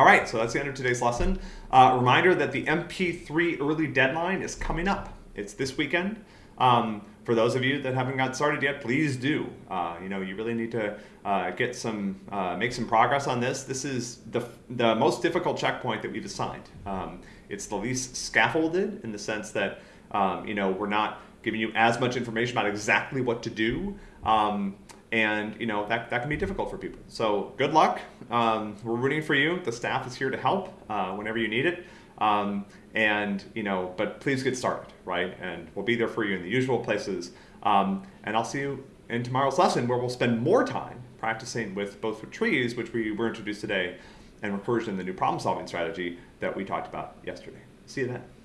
All right, so that's the end of today's lesson. Uh, reminder that the MP3 early deadline is coming up. It's this weekend. Um, for those of you that haven't got started yet, please do. Uh, you know, you really need to uh, get some, uh, make some progress on this. This is the, the most difficult checkpoint that we've assigned. Um, it's the least scaffolded in the sense that, um, you know, we're not giving you as much information about exactly what to do. Um, and you know that, that can be difficult for people. So good luck. Um, we're rooting for you. The staff is here to help uh, whenever you need it. Um, and you know, but please get started, right? And we'll be there for you in the usual places. Um, and I'll see you in tomorrow's lesson where we'll spend more time practicing with both trees, which we were introduced today, and recursion, the new problem-solving strategy that we talked about yesterday. See you then.